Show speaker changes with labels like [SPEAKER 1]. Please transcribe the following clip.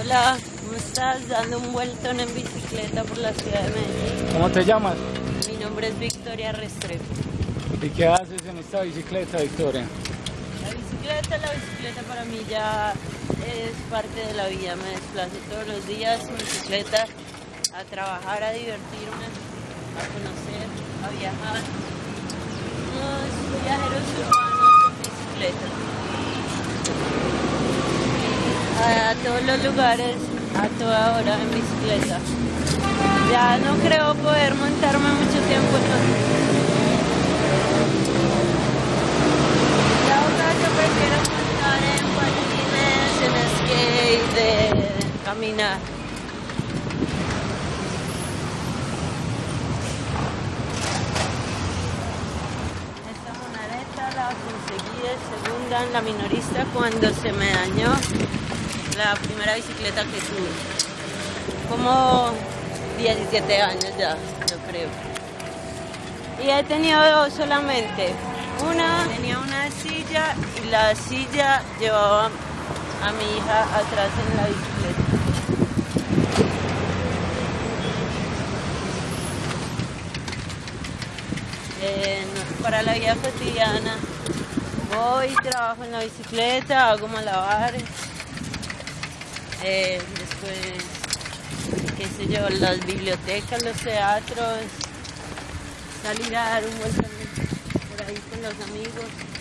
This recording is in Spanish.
[SPEAKER 1] Hola, ¿cómo estás? Dando un vueltón en bicicleta por la ciudad de Medellín.
[SPEAKER 2] ¿Cómo te llamas?
[SPEAKER 1] Mi nombre es Victoria Restrepo.
[SPEAKER 2] ¿Y qué haces en esta bicicleta, Victoria?
[SPEAKER 1] La bicicleta, la bicicleta para mí ya es parte de la vida. Me desplazo todos los días en bicicleta a trabajar, a divertirme, a conocer, a viajar. Unos viajeros urbanos en bicicleta. A todos los lugares, a toda hora en bicicleta. Ya no creo poder montarme mucho tiempo Y ahora yo prefiero montar en patines, en skate, de caminar. Esta monareta la conseguí de segunda en la minorista cuando se me dañó la primera bicicleta que tuve. Como 17 años ya, yo creo. Y he tenido dos solamente. Una tenía una silla y la silla llevaba a mi hija atrás en la bicicleta. Eh, para la vida cotidiana voy, trabajo en la bicicleta, hago malabares. Eh, después, qué sé yo, las bibliotecas, los teatros, salir a dar un vuelto por ahí con los amigos.